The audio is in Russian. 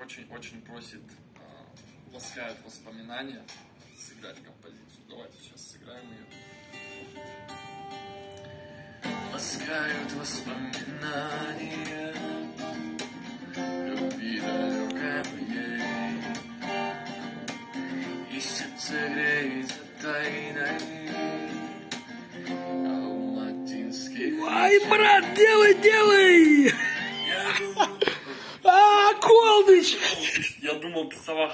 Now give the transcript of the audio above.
Очень-очень просит, э, ласкает воспоминания сыграть композицию. Давайте сейчас сыграем ее. Ласкают воспоминания Любви далекой И сердце греется тайной Алматинских Ай, брат, делай, делай! Я думал, ты сова